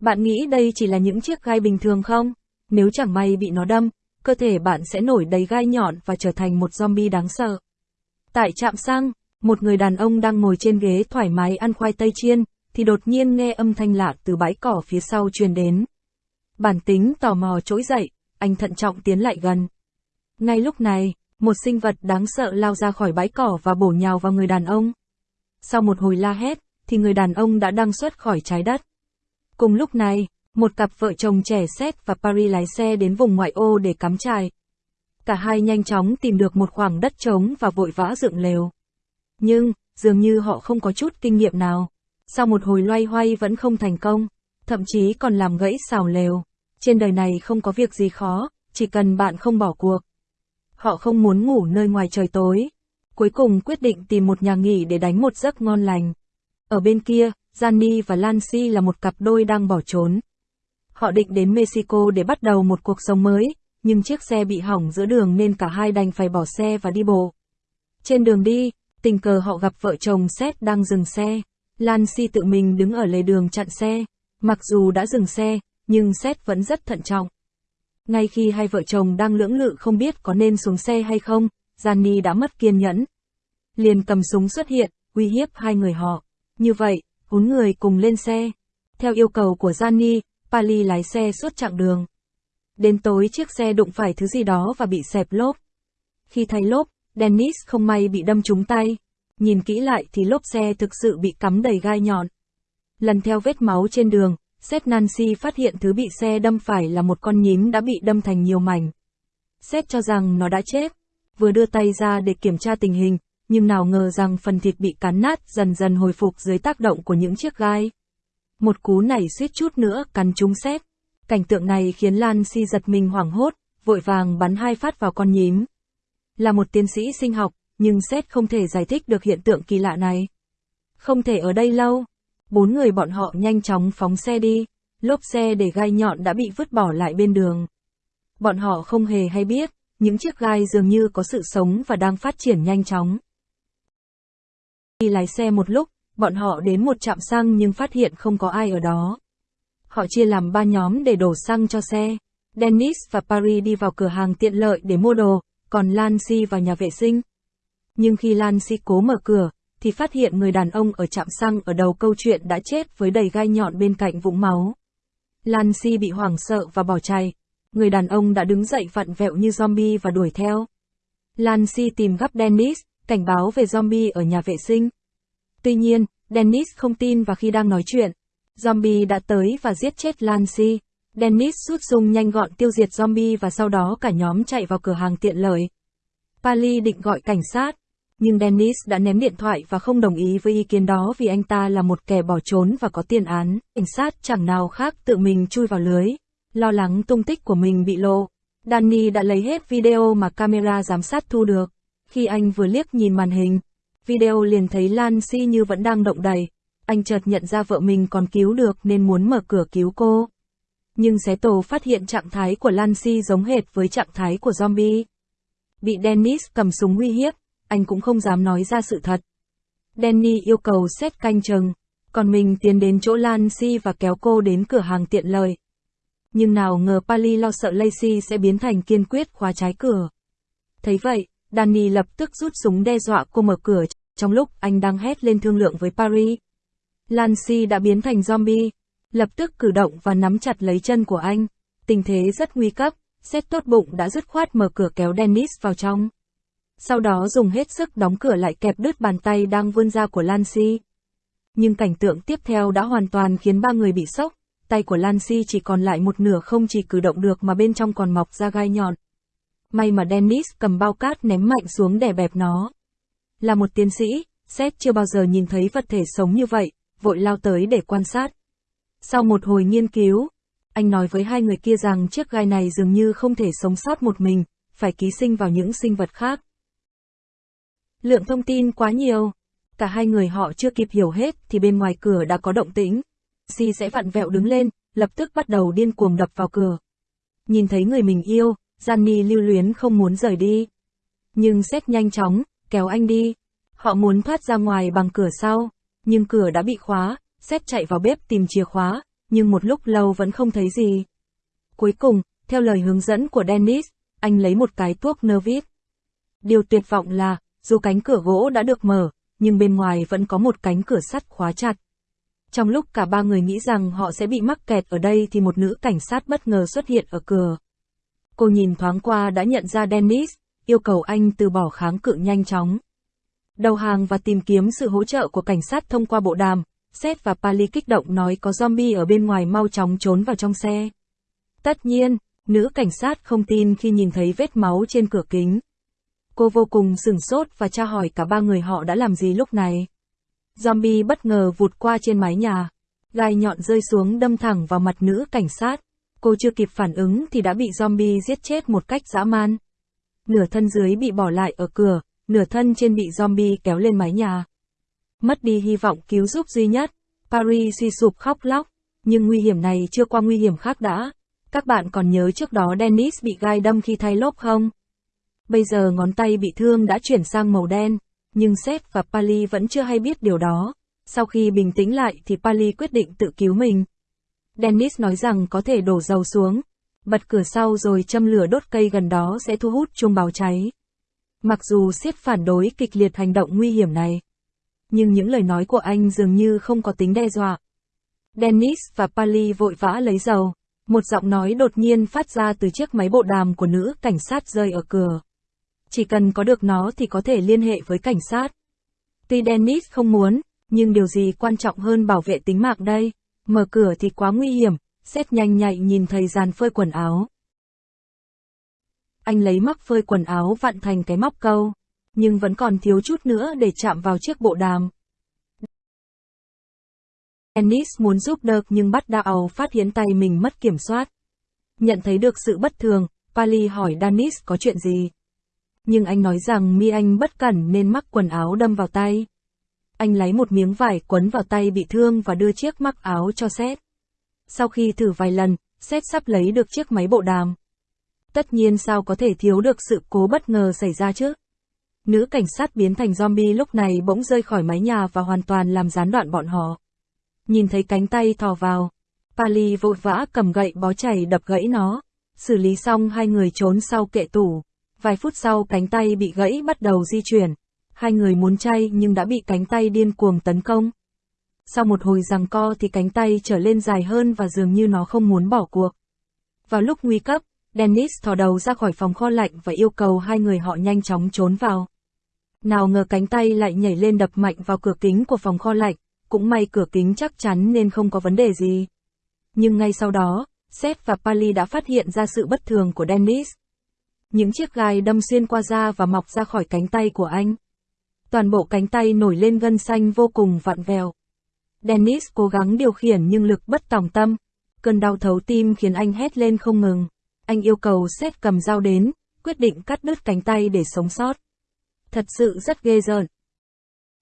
Bạn nghĩ đây chỉ là những chiếc gai bình thường không? Nếu chẳng may bị nó đâm, cơ thể bạn sẽ nổi đầy gai nhọn và trở thành một zombie đáng sợ. Tại trạm xăng, một người đàn ông đang ngồi trên ghế thoải mái ăn khoai tây chiên, thì đột nhiên nghe âm thanh lạ từ bãi cỏ phía sau truyền đến. Bản tính tò mò trỗi dậy, anh thận trọng tiến lại gần. Ngay lúc này, một sinh vật đáng sợ lao ra khỏi bãi cỏ và bổ nhào vào người đàn ông. Sau một hồi la hét, thì người đàn ông đã đăng xuất khỏi trái đất. Cùng lúc này, một cặp vợ chồng trẻ Seth và Paris lái xe đến vùng ngoại ô để cắm trại. Cả hai nhanh chóng tìm được một khoảng đất trống và vội vã dựng lều. Nhưng, dường như họ không có chút kinh nghiệm nào. Sau một hồi loay hoay vẫn không thành công, thậm chí còn làm gãy xào lều. Trên đời này không có việc gì khó, chỉ cần bạn không bỏ cuộc. Họ không muốn ngủ nơi ngoài trời tối. Cuối cùng quyết định tìm một nhà nghỉ để đánh một giấc ngon lành. Ở bên kia, Gianni và Lancy là một cặp đôi đang bỏ trốn. Họ định đến Mexico để bắt đầu một cuộc sống mới, nhưng chiếc xe bị hỏng giữa đường nên cả hai đành phải bỏ xe và đi bộ. Trên đường đi, tình cờ họ gặp vợ chồng Seth đang dừng xe. Lancy tự mình đứng ở lề đường chặn xe. Mặc dù đã dừng xe, nhưng Seth vẫn rất thận trọng. Ngay khi hai vợ chồng đang lưỡng lự không biết có nên xuống xe hay không, Gianni đã mất kiên nhẫn. Liền cầm súng xuất hiện, uy hiếp hai người họ. Như vậy, bốn người cùng lên xe. Theo yêu cầu của Gianni, Pali lái xe suốt chặng đường. Đến tối chiếc xe đụng phải thứ gì đó và bị xẹp lốp. Khi thay lốp, Dennis không may bị đâm trúng tay. Nhìn kỹ lại thì lốp xe thực sự bị cắm đầy gai nhọn. Lần theo vết máu trên đường, Seth Nancy phát hiện thứ bị xe đâm phải là một con nhím đã bị đâm thành nhiều mảnh. Seth cho rằng nó đã chết, vừa đưa tay ra để kiểm tra tình hình, nhưng nào ngờ rằng phần thịt bị cắn nát dần dần hồi phục dưới tác động của những chiếc gai. Một cú này suýt chút nữa cắn trúng xét Cảnh tượng này khiến Lan Si giật mình hoảng hốt, vội vàng bắn hai phát vào con nhím. Là một tiến sĩ sinh học, nhưng xét không thể giải thích được hiện tượng kỳ lạ này. Không thể ở đây lâu. Bốn người bọn họ nhanh chóng phóng xe đi, lốp xe để gai nhọn đã bị vứt bỏ lại bên đường. Bọn họ không hề hay biết, những chiếc gai dường như có sự sống và đang phát triển nhanh chóng. Khi lái xe một lúc, bọn họ đến một trạm xăng nhưng phát hiện không có ai ở đó. Họ chia làm ba nhóm để đổ xăng cho xe. Dennis và Paris đi vào cửa hàng tiện lợi để mua đồ, còn Lancy vào nhà vệ sinh. Nhưng khi Lancy cố mở cửa, thì phát hiện người đàn ông ở trạm xăng ở đầu câu chuyện đã chết với đầy gai nhọn bên cạnh vũng máu. Lancy bị hoảng sợ và bỏ chạy. Người đàn ông đã đứng dậy vặn vẹo như zombie và đuổi theo. Lancy tìm gấp Dennis, cảnh báo về zombie ở nhà vệ sinh. Tuy nhiên, Dennis không tin và khi đang nói chuyện, zombie đã tới và giết chết Lancy. Dennis rút súng nhanh gọn tiêu diệt zombie và sau đó cả nhóm chạy vào cửa hàng tiện lợi. Pali định gọi cảnh sát, nhưng Dennis đã ném điện thoại và không đồng ý với ý kiến đó vì anh ta là một kẻ bỏ trốn và có tiền án. Cảnh sát chẳng nào khác tự mình chui vào lưới, lo lắng tung tích của mình bị lộ. Danny đã lấy hết video mà camera giám sát thu được. Khi anh vừa liếc nhìn màn hình, video liền thấy Lan Si như vẫn đang động đậy. Anh chợt nhận ra vợ mình còn cứu được nên muốn mở cửa cứu cô. Nhưng xé tổ phát hiện trạng thái của Lan Si giống hệt với trạng thái của zombie. Bị Dennis cầm súng uy hiếp, anh cũng không dám nói ra sự thật. Danny yêu cầu xét canh chừng, còn mình tiến đến chỗ Lan Si và kéo cô đến cửa hàng tiện lợi. Nhưng nào ngờ Pali lo sợ Lacey sẽ biến thành kiên quyết khóa trái cửa. Thấy vậy, Danny lập tức rút súng đe dọa cô mở cửa, trong lúc anh đang hét lên thương lượng với Paris. Lancy đã biến thành zombie, lập tức cử động và nắm chặt lấy chân của anh. Tình thế rất nguy cấp, xét tốt bụng đã dứt khoát mở cửa kéo Dennis vào trong. Sau đó dùng hết sức đóng cửa lại kẹp đứt bàn tay đang vươn ra của Lancy. Nhưng cảnh tượng tiếp theo đã hoàn toàn khiến ba người bị sốc, tay của Lancy chỉ còn lại một nửa không chỉ cử động được mà bên trong còn mọc ra gai nhọn. May mà Dennis cầm bao cát ném mạnh xuống để bẹp nó. Là một tiến sĩ, Seth chưa bao giờ nhìn thấy vật thể sống như vậy, vội lao tới để quan sát. Sau một hồi nghiên cứu, anh nói với hai người kia rằng chiếc gai này dường như không thể sống sót một mình, phải ký sinh vào những sinh vật khác. Lượng thông tin quá nhiều, cả hai người họ chưa kịp hiểu hết thì bên ngoài cửa đã có động tĩnh. Si sẽ vặn vẹo đứng lên, lập tức bắt đầu điên cuồng đập vào cửa. Nhìn thấy người mình yêu, Gianni lưu luyến không muốn rời đi. Nhưng Seth nhanh chóng, kéo anh đi. Họ muốn thoát ra ngoài bằng cửa sau, nhưng cửa đã bị khóa, Seth chạy vào bếp tìm chìa khóa, nhưng một lúc lâu vẫn không thấy gì. Cuối cùng, theo lời hướng dẫn của Dennis, anh lấy một cái thuốc vít. Điều tuyệt vọng là, dù cánh cửa gỗ đã được mở, nhưng bên ngoài vẫn có một cánh cửa sắt khóa chặt. Trong lúc cả ba người nghĩ rằng họ sẽ bị mắc kẹt ở đây thì một nữ cảnh sát bất ngờ xuất hiện ở cửa. Cô nhìn thoáng qua đã nhận ra Dennis, yêu cầu anh từ bỏ kháng cự nhanh chóng. Đầu hàng và tìm kiếm sự hỗ trợ của cảnh sát thông qua bộ đàm, Seth và Pali kích động nói có zombie ở bên ngoài mau chóng trốn vào trong xe. Tất nhiên, nữ cảnh sát không tin khi nhìn thấy vết máu trên cửa kính. Cô vô cùng sửng sốt và tra hỏi cả ba người họ đã làm gì lúc này. Zombie bất ngờ vụt qua trên mái nhà. Gai nhọn rơi xuống đâm thẳng vào mặt nữ cảnh sát. Cô chưa kịp phản ứng thì đã bị zombie giết chết một cách dã man. Nửa thân dưới bị bỏ lại ở cửa, nửa thân trên bị zombie kéo lên mái nhà. Mất đi hy vọng cứu giúp duy nhất, Paris suy sụp khóc lóc, nhưng nguy hiểm này chưa qua nguy hiểm khác đã. Các bạn còn nhớ trước đó Dennis bị gai đâm khi thay lốp không? Bây giờ ngón tay bị thương đã chuyển sang màu đen, nhưng Seth và Pali vẫn chưa hay biết điều đó. Sau khi bình tĩnh lại thì Pali quyết định tự cứu mình. Dennis nói rằng có thể đổ dầu xuống, bật cửa sau rồi châm lửa đốt cây gần đó sẽ thu hút chuông báo cháy. Mặc dù siết phản đối kịch liệt hành động nguy hiểm này, nhưng những lời nói của anh dường như không có tính đe dọa. Dennis và Pali vội vã lấy dầu. Một giọng nói đột nhiên phát ra từ chiếc máy bộ đàm của nữ cảnh sát rơi ở cửa. Chỉ cần có được nó thì có thể liên hệ với cảnh sát. Tuy Dennis không muốn, nhưng điều gì quan trọng hơn bảo vệ tính mạng đây? Mở cửa thì quá nguy hiểm, xét nhanh nhạy nhìn thấy dàn phơi quần áo. Anh lấy móc phơi quần áo vặn thành cái móc câu, nhưng vẫn còn thiếu chút nữa để chạm vào chiếc bộ đàm. Dennis muốn giúp đỡ nhưng bắt đạo phát hiện tay mình mất kiểm soát. Nhận thấy được sự bất thường, Pali hỏi Dennis có chuyện gì. Nhưng anh nói rằng mi anh bất cẩn nên mắc quần áo đâm vào tay. Anh lấy một miếng vải quấn vào tay bị thương và đưa chiếc mắc áo cho Seth. Sau khi thử vài lần, Seth sắp lấy được chiếc máy bộ đàm. Tất nhiên sao có thể thiếu được sự cố bất ngờ xảy ra chứ? Nữ cảnh sát biến thành zombie lúc này bỗng rơi khỏi mái nhà và hoàn toàn làm gián đoạn bọn họ nhìn thấy cánh tay thò vào. Pali vội vã cầm gậy bó chảy đập gãy nó. Xử lý xong hai người trốn sau kệ tủ. Vài phút sau cánh tay bị gãy bắt đầu di chuyển. Hai người muốn chay nhưng đã bị cánh tay điên cuồng tấn công. Sau một hồi giằng co thì cánh tay trở lên dài hơn và dường như nó không muốn bỏ cuộc. Vào lúc nguy cấp, Dennis thò đầu ra khỏi phòng kho lạnh và yêu cầu hai người họ nhanh chóng trốn vào. Nào ngờ cánh tay lại nhảy lên đập mạnh vào cửa kính của phòng kho lạnh, cũng may cửa kính chắc chắn nên không có vấn đề gì. Nhưng ngay sau đó, Seth và Pali đã phát hiện ra sự bất thường của Dennis. Những chiếc gai đâm xuyên qua da và mọc ra khỏi cánh tay của anh. Toàn bộ cánh tay nổi lên gân xanh vô cùng vặn vẹo. Dennis cố gắng điều khiển nhưng lực bất tòng tâm. Cơn đau thấu tim khiến anh hét lên không ngừng. Anh yêu cầu Seth cầm dao đến, quyết định cắt đứt cánh tay để sống sót. Thật sự rất ghê rợn.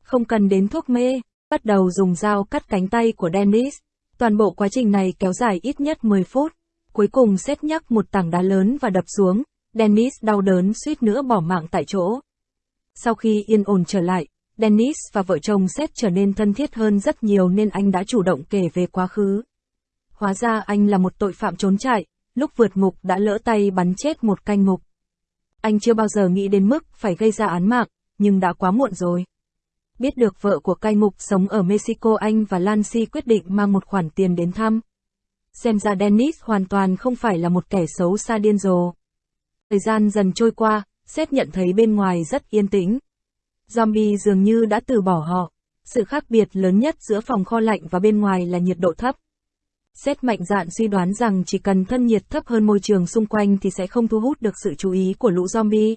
Không cần đến thuốc mê, bắt đầu dùng dao cắt cánh tay của Dennis. Toàn bộ quá trình này kéo dài ít nhất 10 phút. Cuối cùng xét nhắc một tảng đá lớn và đập xuống, Dennis đau đớn suýt nữa bỏ mạng tại chỗ. Sau khi yên ổn trở lại, Dennis và vợ chồng Seth trở nên thân thiết hơn rất nhiều nên anh đã chủ động kể về quá khứ. Hóa ra anh là một tội phạm trốn chạy, lúc vượt ngục đã lỡ tay bắn chết một canh ngục. Anh chưa bao giờ nghĩ đến mức phải gây ra án mạng, nhưng đã quá muộn rồi. Biết được vợ của cai ngục sống ở Mexico anh và Lancy quyết định mang một khoản tiền đến thăm. Xem ra Dennis hoàn toàn không phải là một kẻ xấu xa điên rồ. Thời gian dần trôi qua, Xét nhận thấy bên ngoài rất yên tĩnh. Zombie dường như đã từ bỏ họ. Sự khác biệt lớn nhất giữa phòng kho lạnh và bên ngoài là nhiệt độ thấp. Xét mạnh dạn suy đoán rằng chỉ cần thân nhiệt thấp hơn môi trường xung quanh thì sẽ không thu hút được sự chú ý của lũ zombie.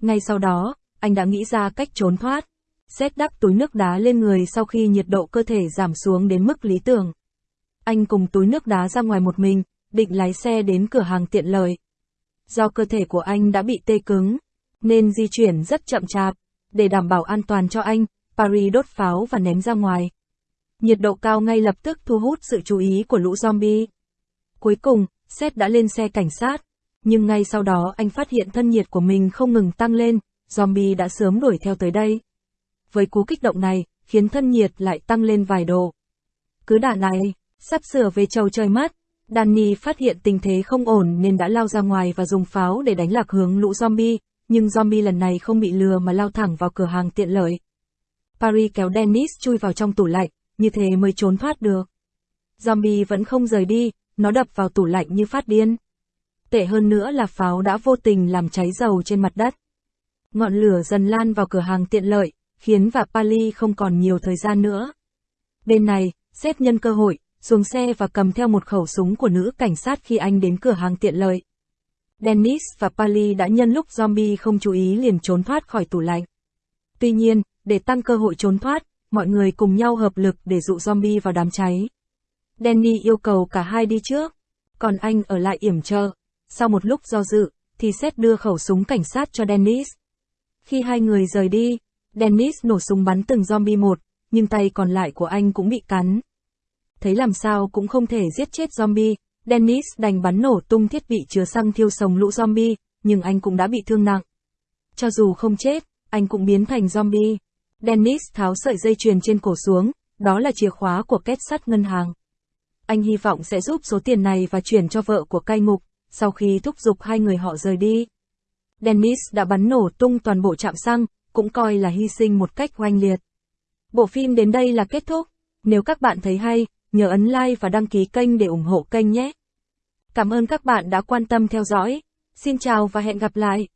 Ngay sau đó, anh đã nghĩ ra cách trốn thoát. Xét đắp túi nước đá lên người sau khi nhiệt độ cơ thể giảm xuống đến mức lý tưởng. Anh cùng túi nước đá ra ngoài một mình, định lái xe đến cửa hàng tiện lợi. Do cơ thể của anh đã bị tê cứng, nên di chuyển rất chậm chạp. Để đảm bảo an toàn cho anh, Paris đốt pháo và ném ra ngoài. Nhiệt độ cao ngay lập tức thu hút sự chú ý của lũ zombie. Cuối cùng, Seth đã lên xe cảnh sát. Nhưng ngay sau đó anh phát hiện thân nhiệt của mình không ngừng tăng lên, zombie đã sớm đuổi theo tới đây với cú kích động này, khiến thân nhiệt lại tăng lên vài độ. Cứ đà này, Sắp sửa về trầu trời mất. Danny phát hiện tình thế không ổn nên đã lao ra ngoài và dùng pháo để đánh lạc hướng lũ zombie, nhưng zombie lần này không bị lừa mà lao thẳng vào cửa hàng tiện lợi. Paris kéo Dennis chui vào trong tủ lạnh, như thế mới trốn thoát được. Zombie vẫn không rời đi, nó đập vào tủ lạnh như phát điên. Tệ hơn nữa là pháo đã vô tình làm cháy dầu trên mặt đất. Ngọn lửa dần lan vào cửa hàng tiện lợi, khiến và Pali không còn nhiều thời gian nữa. Bên này, xếp nhân cơ hội, xuống xe và cầm theo một khẩu súng của nữ cảnh sát khi anh đến cửa hàng tiện lợi. Dennis và Pali đã nhân lúc zombie không chú ý liền trốn thoát khỏi tủ lạnh. Tuy nhiên, để tăng cơ hội trốn thoát, mọi người cùng nhau hợp lực để dụ zombie vào đám cháy. Danny yêu cầu cả hai đi trước, còn anh ở lại yểm trợ. Sau một lúc do dự, thì Seth đưa khẩu súng cảnh sát cho Dennis. Khi hai người rời đi, Dennis nổ súng bắn từng zombie một, nhưng tay còn lại của anh cũng bị cắn. Thấy làm sao cũng không thể giết chết zombie, Dennis đành bắn nổ tung thiết bị chứa xăng thiêu sống lũ zombie, nhưng anh cũng đã bị thương nặng. Cho dù không chết, anh cũng biến thành zombie. Dennis tháo sợi dây chuyền trên cổ xuống, đó là chìa khóa của kết sắt ngân hàng. Anh hy vọng sẽ giúp số tiền này và chuyển cho vợ của cai ngục, sau khi thúc giục hai người họ rời đi. Dennis đã bắn nổ tung toàn bộ trạm xăng, cũng coi là hy sinh một cách oanh liệt. Bộ phim đến đây là kết thúc. Nếu các bạn thấy hay, nhớ ấn like và đăng ký kênh để ủng hộ kênh nhé. Cảm ơn các bạn đã quan tâm theo dõi. Xin chào và hẹn gặp lại.